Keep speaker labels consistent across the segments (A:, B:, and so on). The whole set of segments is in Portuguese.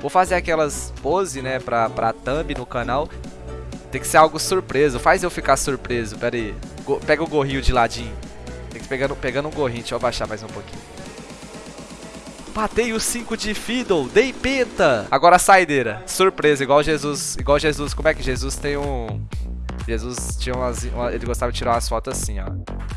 A: Vou fazer aquelas pose, né, pra, pra thumb no canal. Tem que ser algo surpreso. Faz eu ficar surpreso. Pera aí. Go pega o gorrinho de ladinho. Tem que pegar pegando um gorrinho. Deixa eu abaixar mais um pouquinho. Matei o 5 de Fiddle, dei penta. Agora saideira. Surpresa, igual Jesus. Igual Jesus. Como é que Jesus tem um. Jesus tinha umas. Uma, ele gostava de tirar umas fotos assim, ó.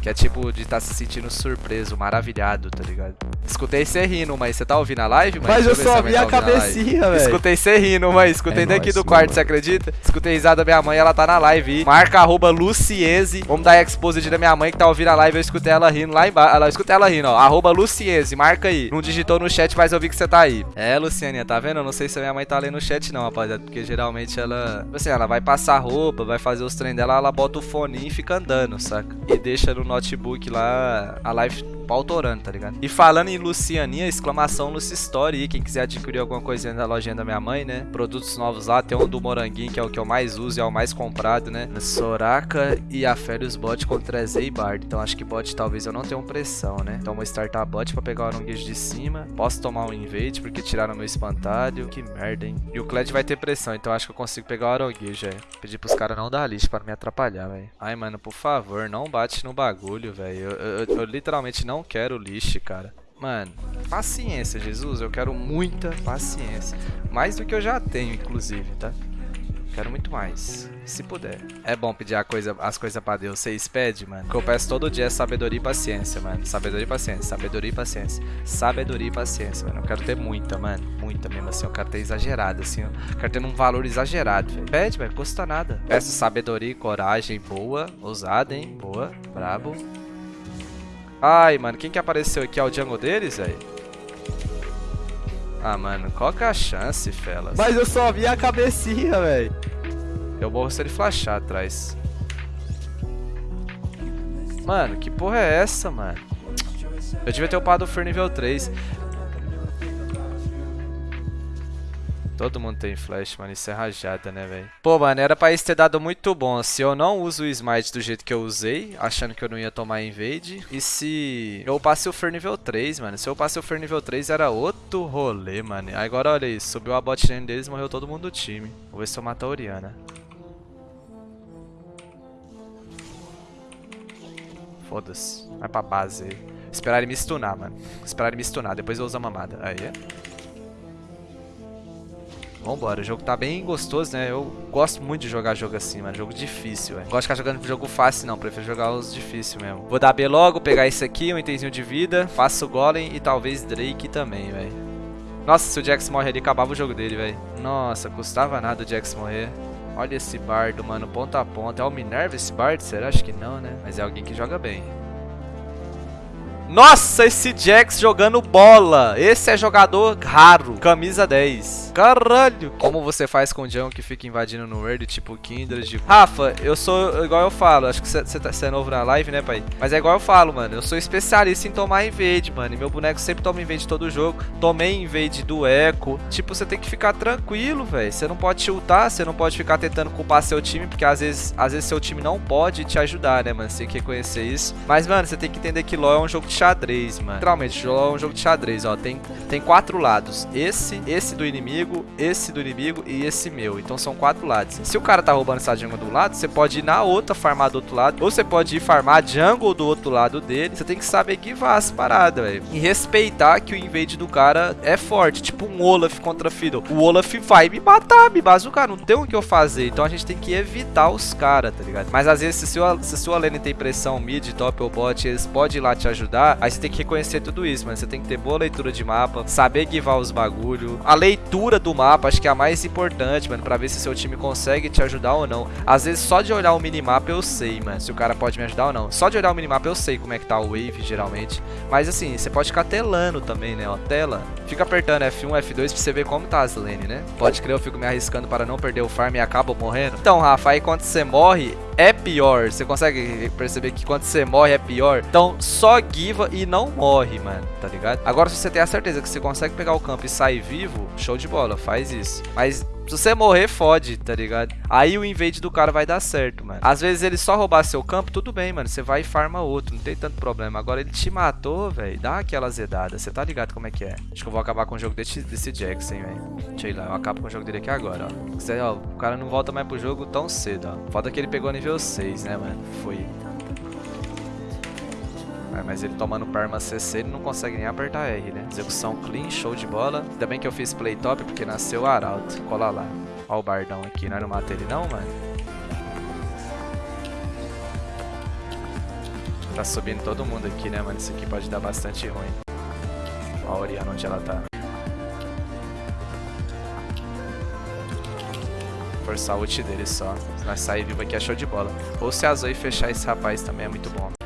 A: Que é tipo de estar tá se sentindo surpreso, maravilhado, tá ligado? Escutei você rindo, mas você tá ouvindo a live,
B: mãe? Mas eu só vi tá a cabecinha, velho.
A: Escutei você rindo, mas escutei é daqui nóis, do quarto, mano. você acredita? Escutei risada da minha mãe, ela tá na live. Marca arroba Luciese. Vamos dar exposed da minha mãe que tá ouvindo a live. Eu escutei ela rindo lá embaixo. Eu escutei ela rindo, ó. Arroba Luciese, marca aí. Não digitou no chat, mas eu vi que você tá aí. É, Lucianinha, tá vendo? Eu não sei se a minha mãe tá lendo no chat, não, rapaziada. Porque geralmente ela. Tipo assim, ela vai passar roupa, vai fazer os treinos dela, ela bota o fone e fica andando, saca? E deixa no notebook lá a live autorando, tá ligado? E falando em Lucianinha, exclamação Lucy Story quem quiser adquirir alguma coisinha da lojinha da minha mãe, né? Produtos novos lá, tem um do Moranguinho, que é o que eu mais uso e é o mais comprado, né? Soraka e a Férios Bot contra Z e Bard. Então acho que bot talvez eu não tenha pressão, né? Então vou startar bot pra pegar o Aronguejo de cima. Posso tomar um invade porque tiraram meu espantalho. Que merda, hein? E o Kled vai ter pressão, então acho que eu consigo pegar o Aronguejo, é. Pedir pros caras não dar lixo pra me atrapalhar, velho. Ai, mano, por favor, não bate no bagulho, velho. Eu, eu, eu, eu literalmente não quero lixo, cara. Mano, paciência, Jesus. Eu quero muita paciência. Mais do que eu já tenho, inclusive, tá? Quero muito mais, se puder. É bom pedir coisa, as coisas pra Deus. Vocês pedem, mano? O que eu peço todo dia é sabedoria e paciência, mano. Sabedoria e paciência, sabedoria e paciência. Sabedoria e paciência, mano. Eu quero ter muita, mano. Muita mesmo, assim. Eu quero ter exagerado, assim. Eu quero ter um valor exagerado, velho. Pede, velho. Custa nada. Peço sabedoria e coragem boa. Ousada, hein? Boa. Brabo. Ai, mano. Quem que apareceu aqui? É o Django deles, velho? Ah, mano, qual que é a chance, Felas?
B: Mas eu só vi a cabecinha, velho.
A: Eu morro se ele flashar atrás. Mano, que porra é essa, mano? Eu devia ter upado o Fer nível 3. Todo mundo tem flash, mano. Isso é rajada, né, velho? Pô, mano, era pra isso ter dado muito bom. Se eu não uso o smite do jeito que eu usei, achando que eu não ia tomar invade. E se eu passei o Fer nível 3, mano. Se eu passei o Fer nível 3, era outro rolê, mano. Agora, olha isso. Subiu a bot lane deles morreu todo mundo do time. Vou ver se eu mato a Oriana. Foda-se. Vai pra base aí. Esperar ele me stunar, mano. Esperar ele me stunar. Depois eu uso a mamada. Aí, é. Vambora, o jogo tá bem gostoso, né? Eu gosto muito de jogar jogo assim, mano. Jogo difícil, velho. Gosto de ficar jogando jogo fácil, não. Prefiro jogar os difíceis mesmo. Vou dar B logo, pegar esse aqui, um itemzinho de vida. Faço Golem e talvez Drake também, velho. Nossa, se o Jax morre ali, acabava o jogo dele, velho. Nossa, custava nada o Jax morrer. Olha esse bardo, mano, ponta a ponta. É o Minerva esse bardo? Será? Acho que não, né? Mas é alguém que joga bem. Nossa, esse Jax jogando bola. Esse é jogador raro. Camisa 10. Caralho. Como você faz com o John que fica invadindo no Word, tipo Kindred? Rafa, eu sou igual eu falo. Acho que você tá, é novo na live, né, pai? Mas é igual eu falo, mano. Eu sou especialista em tomar invade, mano. E meu boneco sempre toma invade todo jogo. Tomei invade do Echo. Tipo, você tem que ficar tranquilo, velho. Você não pode tiltar, você não pode ficar tentando culpar seu time, porque às vezes, às vezes seu time não pode te ajudar, né, mano? Você tem que reconhecer isso. Mas, mano, você tem que entender que LoL é um jogo de xadrez, mano. Literalmente, é um jogo de xadrez, ó. Tem, tem quatro lados. Esse, esse do inimigo, esse do inimigo e esse meu. Então são quatro lados. Se o cara tá roubando essa jungle do lado, você pode ir na outra farmar do outro lado. Ou você pode ir farmar jungle do outro lado dele. Você tem que saber guivar as paradas, velho. E respeitar que o invade do cara é forte. Tipo um Olaf contra Fiddle. O Olaf vai me matar, me bazucar. Não tem o que eu fazer. Então a gente tem que evitar os caras, tá ligado? Mas às vezes, se sua, se sua lane tem pressão mid, top ou bot, eles podem ir lá te ajudar. Aí você tem que reconhecer tudo isso, mano. Você tem que ter boa leitura de mapa, saber guivar os bagulho. A leitura do mapa, acho que é a mais importante, mano, pra ver se seu time consegue te ajudar ou não. Às vezes, só de olhar o minimapa eu sei, mano, se o cara pode me ajudar ou não. Só de olhar o minimapa eu sei como é que tá o wave, geralmente. Mas, assim, você pode ficar telando também, né, ó, tela. Fica apertando F1, F2 pra você ver como tá as lane, né? Pode crer, eu fico me arriscando para não perder o farm e acabo morrendo. Então, Rafa, aí quando você morre, é pior. Você consegue perceber que quando você morre é pior? Então, só give viva e não morre, mano, tá ligado? Agora, se você tem a certeza que você consegue pegar o campo e sair vivo, show de bola, faz isso. Mas se você morrer, fode, tá ligado? Aí o invade do cara vai dar certo, mano. Às vezes ele só roubar seu campo, tudo bem, mano. Você vai e farma outro, não tem tanto problema. Agora ele te matou, velho. Dá aquela zedada. Você tá ligado como é que é? Acho que eu vou acabar com o jogo desse, desse Jackson, velho. Deixa eu ir lá, eu acabo com o jogo dele aqui agora, ó. Você, ó. O cara não volta mais pro jogo tão cedo, ó. Foda que ele pegou nível 6, né, mano? Foi. É, mas ele tomando perma CC, ele não consegue nem apertar R, né? Execução clean, show de bola. Ainda bem que eu fiz play top, porque nasceu o Arauto. Cola lá. Ó o Bardão aqui. Nós não mata ele não, mano? Tá subindo todo mundo aqui, né, mano? Isso aqui pode dar bastante ruim. Ó a Oriana onde ela tá. Forçar o ult dele só. Se nós sair vivo aqui é show de bola. Ou se a Zoe fechar esse rapaz também é muito bom.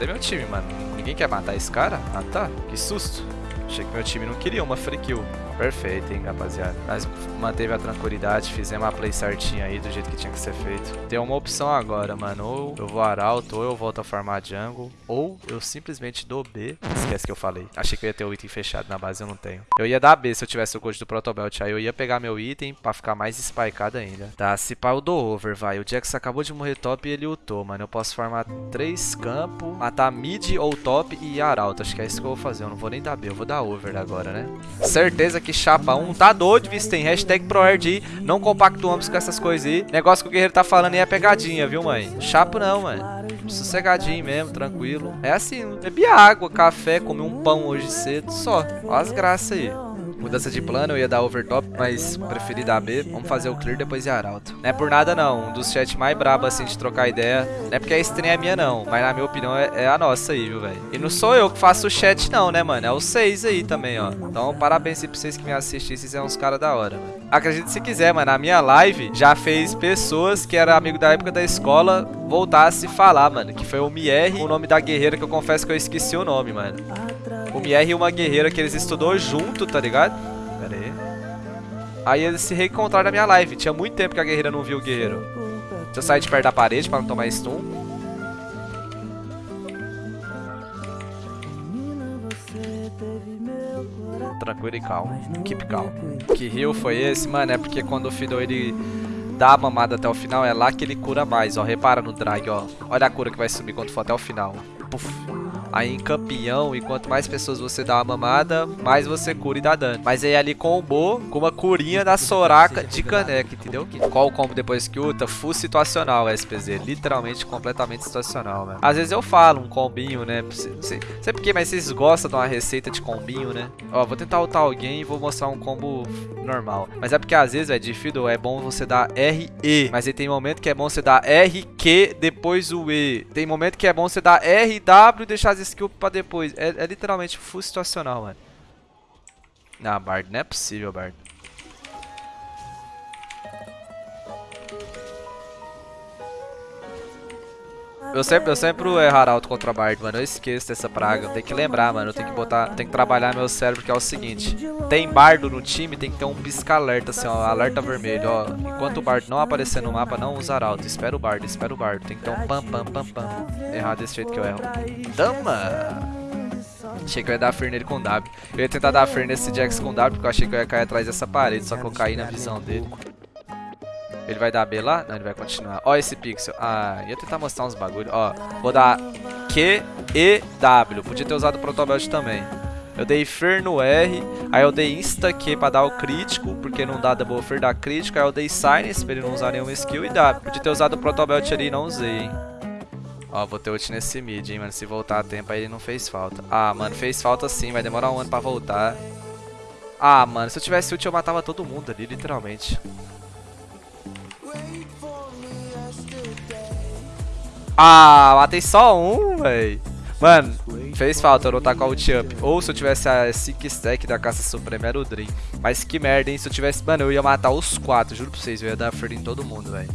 A: Cadê meu time, mano? Ninguém quer matar esse cara? Ah tá, que susto. Achei que meu time não queria uma free kill. Perfeito, hein, rapaziada. Nós manteve a tranquilidade, fizemos a play certinha aí, do jeito que tinha que ser feito. Tem uma opção agora, mano. Ou eu vou arauto, ou eu volto a farmar jungle, ou eu simplesmente dou B. Esquece que eu falei. Achei que eu ia ter o item fechado, na base eu não tenho. Eu ia dar B se eu tivesse o gold do Protobelt. Aí eu ia pegar meu item pra ficar mais spikeado ainda. Tá, se pá eu dou over, vai. O Jax acabou de morrer top e ele ultou, mano. Eu posso farmar três campos, matar mid ou top e arauto. Acho que é isso que eu vou fazer. Eu não vou nem dar B, eu vou dar over agora, né? Certeza que chapa 1 tá doido, Vistem. Hashtag ProRD. Não compactuamos com essas coisas aí. Negócio que o guerreiro tá falando aí é pegadinha, viu, mãe? Chapo não, mano. Sossegadinho mesmo, tranquilo. É assim, bebi água, café, comi um pão hoje cedo, só. Olha as graças aí. Mudança de plano, eu ia dar overtop, mas preferi dar B. Vamos fazer o clear depois de arauto. Não é por nada não, um dos chats mais brabos assim de trocar ideia. Não é porque a stream é minha não, mas na minha opinião é, é a nossa aí, viu, velho. E não sou eu que faço o chat não, né, mano? É os seis aí também, ó. Então parabéns aí pra vocês que me assistem, vocês são uns caras da hora, mano. Acredite se quiser, mano, a minha live já fez pessoas que eram amigo da época da escola voltar a se falar, mano. Que foi o Mier, o nome da guerreira que eu confesso que eu esqueci o nome, mano. O Mier e uma guerreira que eles estudou junto, tá ligado? Pera aí. Aí eles se reencontraram na minha live. Tinha muito tempo que a guerreira não viu o guerreiro. Deixa eu sair de perto da parede pra não tomar stun. Tranquilo e calmo. Keep calm. Que rio foi esse? Mano, é porque quando o Fiddle ele dá a mamada até o final, é lá que ele cura mais, ó. Repara no drag, ó. Olha a cura que vai subir quando for até o final. Puf aí em campeão, e quanto mais pessoas você dá uma mamada, mais você cura e dá dano. Mas aí ali combou com uma curinha da Soraka de caneca, entendeu? Qual o combo depois que ulta? Full situacional, SPZ. Literalmente, completamente situacional, velho. Às vezes eu falo um combinho, né? Não sei, sei porquê, mas vocês gostam de uma receita de combinho, né? Ó, vou tentar ultar alguém e vou mostrar um combo normal. Mas é porque às vezes, velho, de Fiddle é bom você dar RE. Mas aí tem momento que é bom você dar RQ depois o E. Tem momento que é bom você dar RW e deixar as skills pra depois. É, é literalmente full situacional, mano. Não, Bard, não é possível, Bard. Eu sempre, eu sempre erro Arauto contra Bard, mano. Eu esqueço dessa praga. Tem que lembrar, mano. Eu tenho que botar. Tem que trabalhar meu cérebro, que é o seguinte. Tem bardo no time, tem que ter um pisca-alerta, assim, ó. Alerta vermelho, ó. Enquanto o bardo não aparecer no mapa, não usa Arauto. Espera o bardo, espera o bardo. Tem que ter um pam, pam, pam, pam. Errar desse jeito que eu erro. Dama! Achei que eu ia dar Fer nele com W. Eu ia tentar dar Fer nesse Jax com W, porque eu achei que eu ia cair atrás dessa parede, só que eu caí na visão dele. Ele vai dar B lá? Não, ele vai continuar. Ó esse pixel. Ah, ia tentar mostrar uns bagulho. Ó, vou dar Q, E, W. Podia ter usado o Protobelt também. Eu dei Fer no R, aí eu dei Insta Q pra dar o crítico, porque não dá Double Fer dá crítico, aí eu dei Silence pra ele não usar nenhuma skill e dá. Podia ter usado o Protobelt ali e não usei, hein. Ó, vou ter ult nesse mid, hein, mano. Se voltar a tempo aí não fez falta. Ah, mano, fez falta sim, vai demorar um ano pra voltar. Ah, mano, se eu tivesse ult eu matava todo mundo ali, literalmente. Ah, matei só um, véi. Mano, fez falta eu não tá com a ult up. Ou se eu tivesse a 5 stack da caça suprema era o Dream. Mas que merda, hein? Se eu tivesse... Mano, eu ia matar os quatro, juro pra vocês. Eu ia dar free em todo mundo, velho.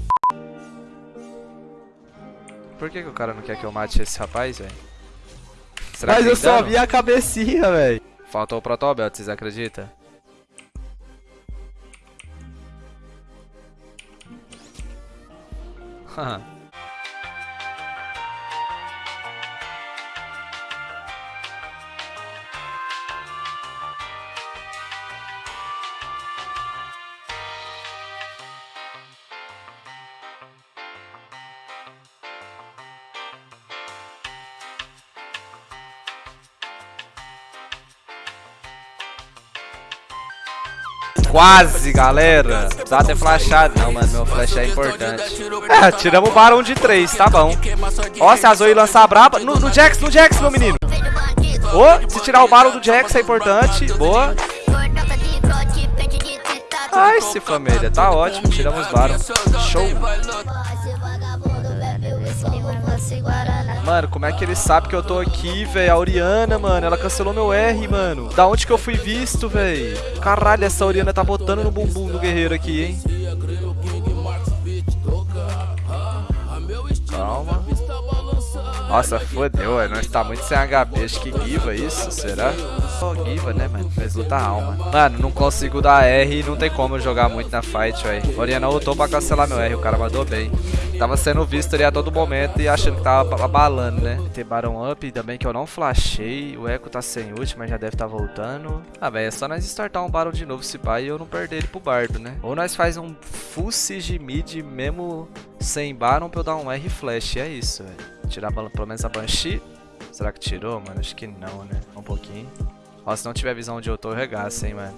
A: Por que, que o cara não quer que eu mate esse rapaz, velho?
B: Mas eu só vi a cabecinha, velho.
A: Faltou o Protobelt, vocês acreditam? Haha. Quase, galera. Dá até flashado. Não, mano, meu flash é importante. É, tiramos o Barão de 3, tá bom. Ó, se a Zoe lançar braba. No, no Jax, no Jax, meu menino. Ô, oh, se tirar o Barão do Jax é importante. Boa. Ai, se família, tá ótimo. Tiramos Barão. Show. Mano, como é que ele sabe que eu tô aqui, velho? A Oriana, mano, ela cancelou meu R, mano. Da onde que eu fui visto, velho? Caralho, essa Oriana tá botando no bumbum do guerreiro aqui, hein? Nossa, fodeu, é. Nós tá muito sem HP. Acho que Giva isso, será? Oh, Giva, né, mano? Fez luta alma. Mano, não consigo dar R. Não tem como jogar muito na fight, velho. Oriana lutou pra cancelar meu R. O cara mandou bem. Tava sendo visto ali a todo momento e achando que tava abalando, né? Tem Baron Up, ainda bem que eu não flashei. O Echo tá sem ult, mas já deve tá voltando. Ah, velho, é só nós startar um Baron de novo se pai e eu não perder ele pro Bardo, né? Ou nós faz um full siege mid mesmo sem Baron pra eu dar um R flash. E é isso, velho. Tirar pelo menos a Banshee. Será que tirou, mano? Acho que não, né? Um pouquinho. Ó, se não tiver visão onde eu tô, eu regaço, hein, mano.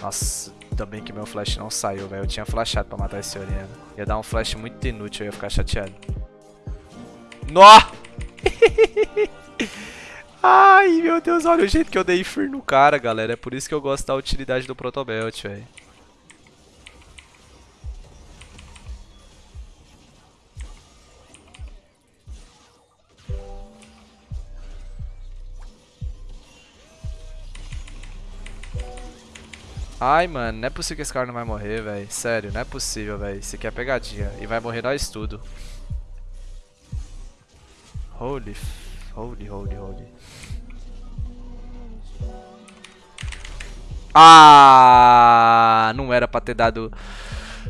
A: Nossa, bem que meu flash não saiu, velho. Eu tinha flashado pra matar esse Oriana. Ia dar um flash muito inútil, eu ia ficar chateado. Nó! Ai, meu Deus, olha o jeito que eu dei Fear no cara, galera. É por isso que eu gosto da utilidade do Protobelt, velho. Ai, mano, não é possível que esse cara não vai morrer, velho. Sério, não é possível, velho. Isso aqui é pegadinha. E vai morrer nós tudo. Holy, holy, holy, holy. Ah, não era pra ter dado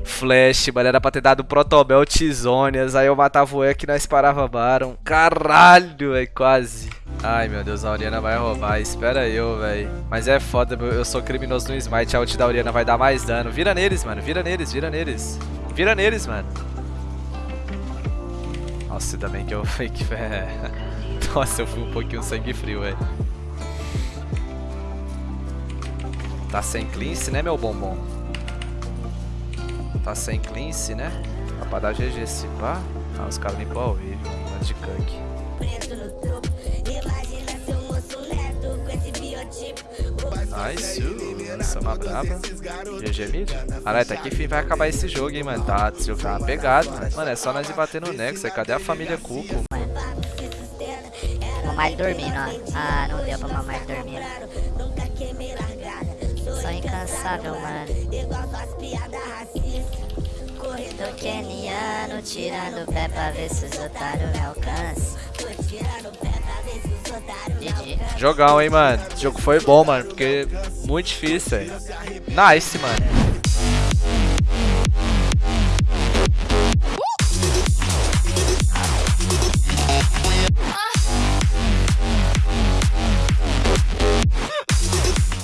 A: Flash, mano. Era pra ter dado Protobel Tizônias. Aí eu matava o E que nós parava Baron. Caralho, é quase. Ai, meu Deus, a Oriana vai roubar. Espera eu, velho. Mas é foda, eu sou criminoso no Smite. A ult da Oriana vai dar mais dano. Vira neles, mano. Vira neles, vira neles. Vira neles, mano. Nossa, ainda bem que eu fake. Nossa, eu fui um pouquinho sangue frio, velho. Tá sem cleanse, né, meu bombom? Tá sem cleanse, né? Dá pra dar GG se pá. Ah, os caras limpam ao vivo, mano, de cunk. Nice, essa é uma braba. GG mid. Caralho, tá aqui fim vai acabar esse jogo, hein, mano. Tá, jogo tá pegado, mano. É só nós ir bater no Nexus. Cadê a família Cuco?
C: Mamar ele dormindo, ó. Ah, não deu pra mamar ele dormindo. Só incansável, mano. Do keniano, tirando o pé pra ver se os otários me alcançam.
A: Jogão, hein, mano. Esse jogo foi bom, mano, porque muito difícil, velho. Nice, mano.